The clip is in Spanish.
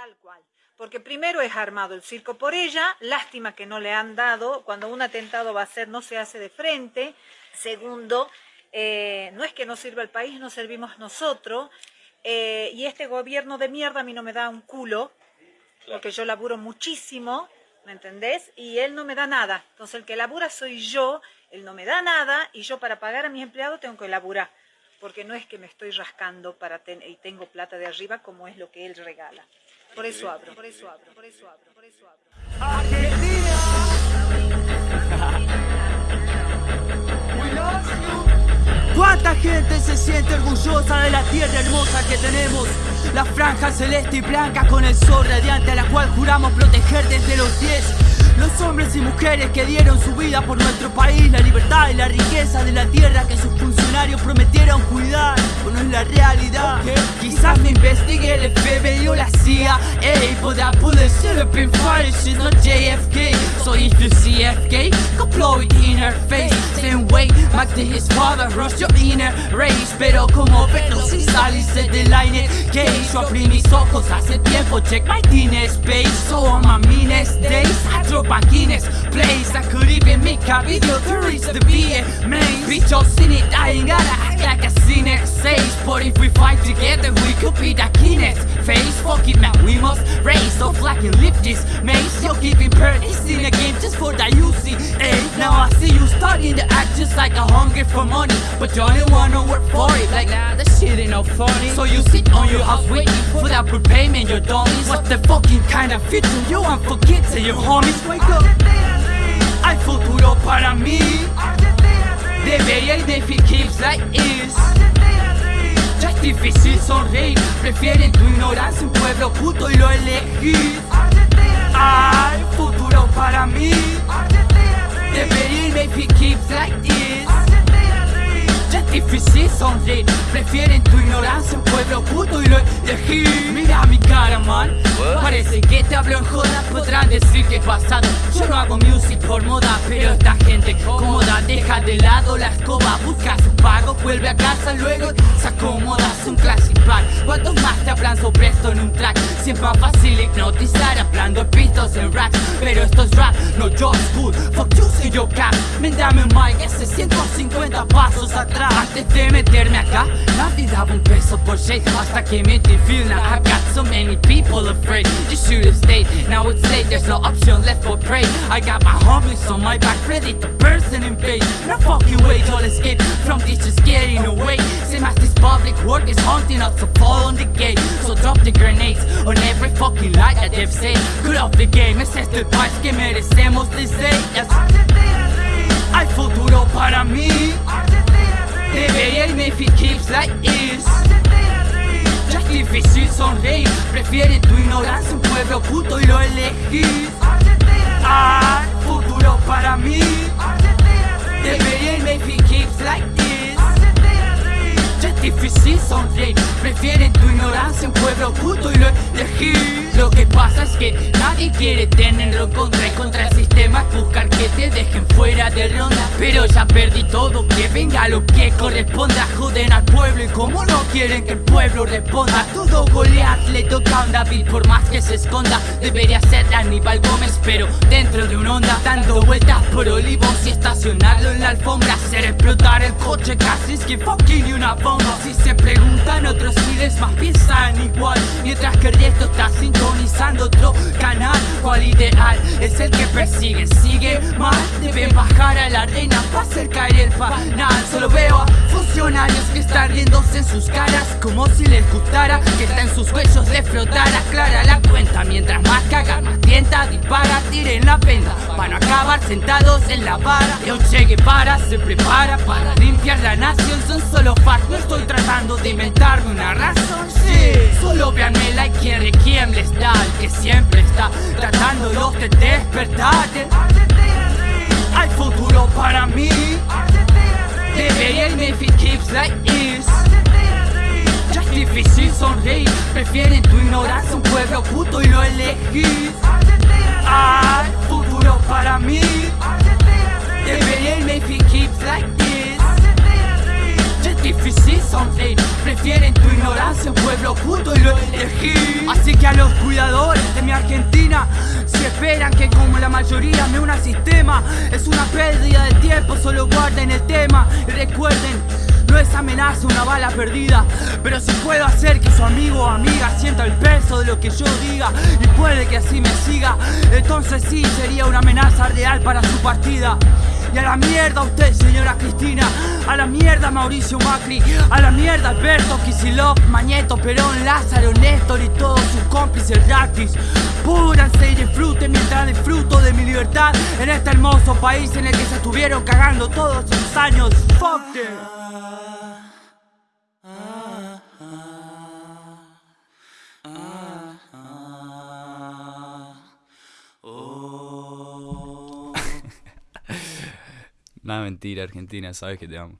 Tal cual. Porque primero es armado el circo por ella, lástima que no le han dado, cuando un atentado va a ser no se hace de frente. Segundo, eh, no es que no sirva el país, no servimos nosotros. Eh, y este gobierno de mierda a mí no me da un culo, porque yo laburo muchísimo, ¿me entendés? Y él no me da nada. Entonces el que labura soy yo, él no me da nada y yo para pagar a mis empleados tengo que laburar. Porque no es que me estoy rascando para y tengo plata de arriba como es lo que él regala. Por eso abro, por eso abro, por eso abro, por eso abro. Argentina. ¿Cuánta gente se siente orgullosa de la tierra hermosa que tenemos? La franja celeste y blanca con el sol radiante a la cual juramos proteger desde los pies los hombres y mujeres que dieron su vida por nuestro país, la libertad y la riqueza de la tierra que sus funcionarios prometieron cuidar, Quizás me investigue el FBI o la CIA, ey, but that bullet should have been fired, she's not JFK. So if you see FK, go it in her face. Same way, Mac to his father, rush your inner rage. Pero como Pedro si saliste del line cage, yo abrí mis ojos hace tiempo, check my teenage space. So on my meanest days, I a video to the it, I ain't gotta act like a it. Says But if we fight together, we could be the Guinness face Fuck it, man, we must raise so flag and lift this mace You're giving birdies in a game just for the UC Hey, now I see you starting to act just like a hungry for money. But you don't wanna work for it, like nah, that shit ain't no funny. So you sit on your house waiting for that prepayment, you're dummies. What the fucking kind of future you want for kids and your homies? Hay futuro para mí. Debería like is Ya es difícil sonreír Prefieren tu ignorancia un pueblo puto y lo elegís Hay futuro para mí. Debería like is Ya es difícil sonreír Prefieren tu ignorancia un pueblo puto y lo elegís Mira mi cara man Parece que te hablo en joda, podrán decir que es pasado Yo no hago music por moda, pero esta gente cómoda Deja de lado la escoba, busca su pago Vuelve a casa luego, se acomoda, es un classic pack ¿Cuántos más te hablan sobre esto en un track? Siempre más fácil hipnotizar hablando pistos en rap Pero esto es rap, no yo school, fuck you si yo cap. Méndame un mic, ese 150 pasos atrás. Antes de meterme acá, nadie daba un peso por shake Hasta que me feel now I got so many people afraid afraid You should have stayed, now it's late There's no option left for pray I got my homies on my back Ready to burst and invade. No fucking way to escape. From this just getting away. Same as this public work is haunting us to fall on the gate. So drop the grenades on every fucking light that they've said Good off the game, es este el país que merecemos desde ellas Hay futuro para mí Debería irme if it keeps like this difícil sonreír Prefieren tu ignorancia un pueblo puto y lo elegís Hay futuro para mí. Debería it keeps like this. Es difícil sonreír Prefieren tu ignorancia un pueblo puto y lo elegís Lo que pasa es que nadie quiere tenerlo contra todo, que venga lo que corresponda. Joden al pueblo y como no quieren que el pueblo responda. Todo Goliath le toca a un David por más que se esconda. Debería ser Aníbal Gómez pero dentro de un onda Dando vueltas por olivos y estacionarlo en la alfombra. Hacer explotar el coche casi es que fucking y una bomba. Si se preguntan otros miles más piensan igual. Mientras que el resto está sintonizando otro canal ¿Cuál ideal es el que persiguen? Sigue mal, deben bajar a la arena sus caras Como si les gustara que está en sus huesos le flotara. Clara la cuenta, mientras más caga, más tienta Dispara, tiren la venda para no acabar sentados en la vara Y un Che Guevara se prepara para limpiar la nación. Son solo facts, no estoy tratando de inventarme una razón. Sí, solo véanme like quien quien les da El que siempre está tratándolos de despertar. Hay futuro para mí. Debería irme if it keeps like this Prefieren tu ignorancia un pueblo puto y lo elegís Hay futuro para mí. Irme if it keeps like this. Es difícil sonreír. Prefieren tu ignorancia, un pueblo oculto y lo elegí. Así que a los cuidadores de mi Argentina, si esperan que como la mayoría me una sistema, es una pérdida de tiempo, solo guarden el tema y recuerden no es amenaza una bala perdida. Pero si puedo hacer que su amigo o amiga sienta el peso de lo que yo diga Y puede que así me siga Entonces sí sería una amenaza real para su partida. Y a la mierda usted, señora Cristina. A la mierda Mauricio Macri. A la mierda Alberto Kisilov Mañeto, Perón, Lázaro, Néstor y todos sus cómplices gratis Púranse y disfruten mientras disfruto de mi libertad En este hermoso país en el que se estuvieron cagando todos esos años. Fuck Nada mentira, Argentina, sabes que te amo.